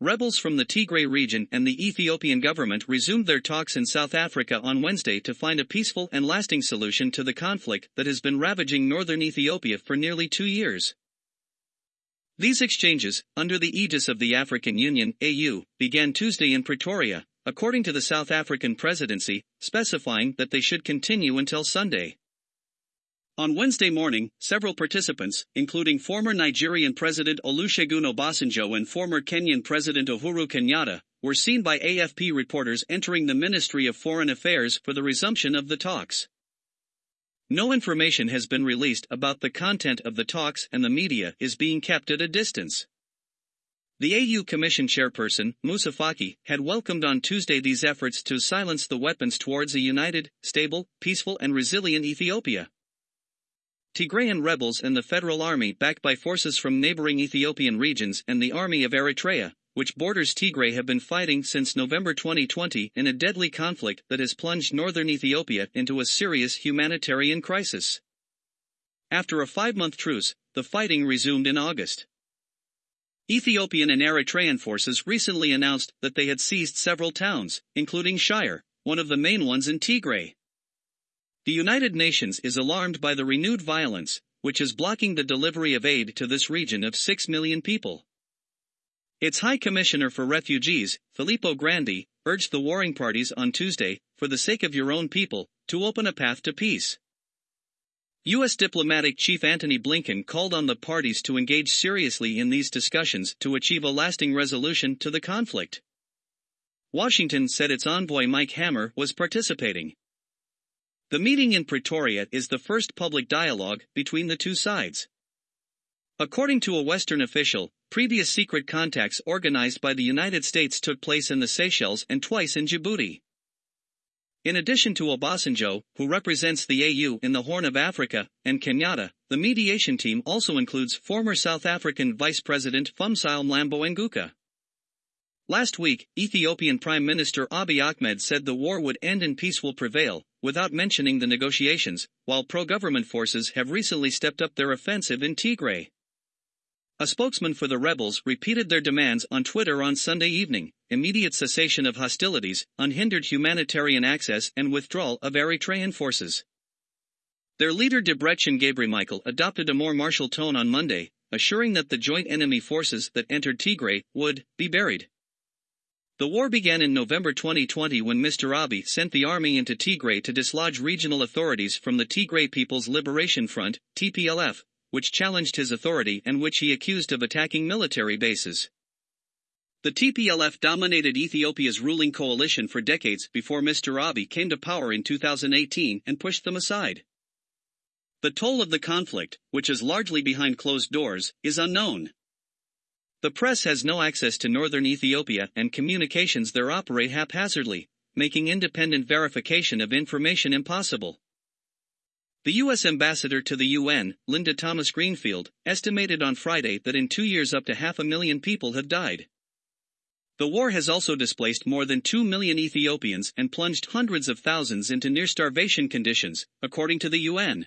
Rebels from the Tigray region and the Ethiopian government resumed their talks in South Africa on Wednesday to find a peaceful and lasting solution to the conflict that has been ravaging northern Ethiopia for nearly two years. These exchanges, under the aegis of the African Union AU, began Tuesday in Pretoria, according to the South African presidency, specifying that they should continue until Sunday. On Wednesday morning, several participants, including former Nigerian President Olusegun Obasanjo and former Kenyan President Uhuru Kenyatta, were seen by AFP reporters entering the Ministry of Foreign Affairs for the resumption of the talks. No information has been released about the content of the talks and the media is being kept at a distance. The AU Commission chairperson, Moussa Faki, had welcomed on Tuesday these efforts to silence the weapons towards a united, stable, peaceful and resilient Ethiopia. Tigrayan rebels and the federal army backed by forces from neighboring Ethiopian regions and the army of Eritrea, which borders Tigray have been fighting since November 2020 in a deadly conflict that has plunged northern Ethiopia into a serious humanitarian crisis. After a five-month truce, the fighting resumed in August. Ethiopian and Eritrean forces recently announced that they had seized several towns, including Shire, one of the main ones in Tigray. The United Nations is alarmed by the renewed violence, which is blocking the delivery of aid to this region of 6 million people. Its High Commissioner for Refugees, Filippo Grandi, urged the warring parties on Tuesday, for the sake of your own people, to open a path to peace. U.S. diplomatic chief Antony Blinken called on the parties to engage seriously in these discussions to achieve a lasting resolution to the conflict. Washington said its envoy Mike Hammer was participating. The meeting in Pretoria is the first public dialogue between the two sides. According to a Western official, previous secret contacts organized by the United States took place in the Seychelles and twice in Djibouti. In addition to Obasanjo, who represents the AU in the Horn of Africa, and Kenyatta, the mediation team also includes former South African Vice President Phumzile Mlambo Ngcuka. Last week, Ethiopian Prime Minister Abiy Ahmed said the war would end and peace will prevail, without mentioning the negotiations, while pro-government forces have recently stepped up their offensive in Tigray. A spokesman for the rebels repeated their demands on Twitter on Sunday evening, immediate cessation of hostilities, unhindered humanitarian access and withdrawal of Eritrean forces. Their leader Debretsion Gebremichael adopted a more martial tone on Monday, assuring that the joint enemy forces that entered Tigray would be buried. The war began in November 2020 when Mr. Abiy sent the army into Tigray to dislodge regional authorities from the Tigray People's Liberation Front, TPLF, which challenged his authority and which he accused of attacking military bases. The TPLF dominated Ethiopia's ruling coalition for decades before Mr. Abiy came to power in 2018 and pushed them aside. The toll of the conflict, which is largely behind closed doors, is unknown. The press has no access to northern Ethiopia and communications there operate haphazardly, making independent verification of information impossible. The U.S. ambassador to the UN, Linda Thomas Greenfield, estimated on Friday that in two years up to half a million people have died. The war has also displaced more than 2 million Ethiopians and plunged hundreds of thousands into near starvation conditions, according to the UN.